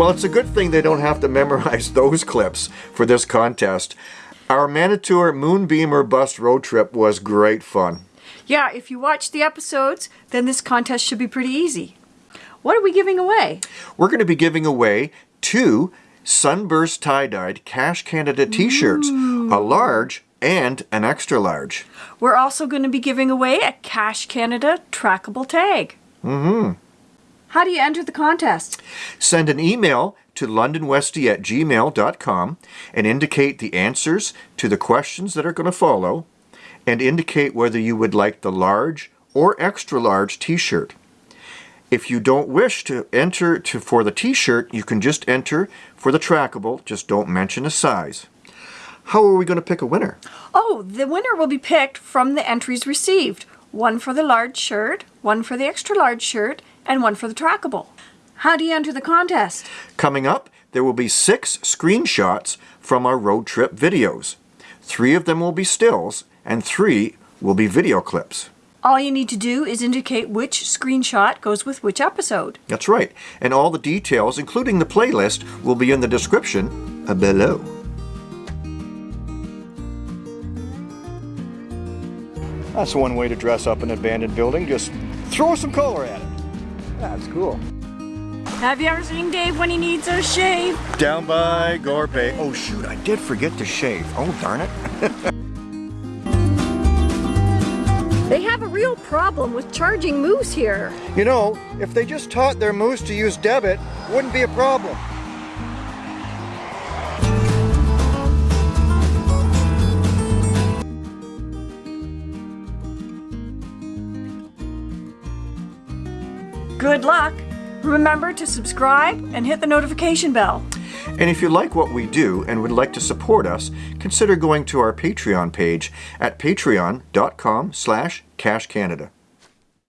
Well, it's a good thing they don't have to memorize those clips for this contest. Our Manitour Moonbeam or Bust road trip was great fun. Yeah, if you watch the episodes, then this contest should be pretty easy. What are we giving away? We're going to be giving away two Sunburst Tie-Dyed Cache Canada t-shirts, a large and an extra large. We're also going to be giving away a Cache Canada trackable tag. Mm-hmm. How do you enter the contest? Send an email to londonwesty at gmail.com and indicate the answers to the questions that are going to follow and indicate whether you would like the large or extra large t-shirt. If you don't wish to enter to, for the t-shirt, you can just enter for the trackable, just don't mention a size. How are we going to pick a winner? Oh, the winner will be picked from the entries received. One for the large shirt, one for the extra large shirt, and one for the trackable. How do you enter the contest? Coming up, there will be six screenshots from our road trip videos. Three of them will be stills, and three will be video clips. All you need to do is indicate which screenshot goes with which episode. That's right. And all the details, including the playlist, will be in the description below. That's one way to dress up an abandoned building. Just throw some color at it. That's cool. Have you ever seen Dave when he needs a shave? Down by Gore Bay. Oh shoot, I did forget to shave. Oh darn it. They have a real problem with charging moose here. You know, if they just taught their moose to use debit, wouldn't be a problem. Good luck! Remember to subscribe and hit the notification bell. And if you like what we do and would like to support us, consider going to our Patreon page at patreon.com slash cachecanada.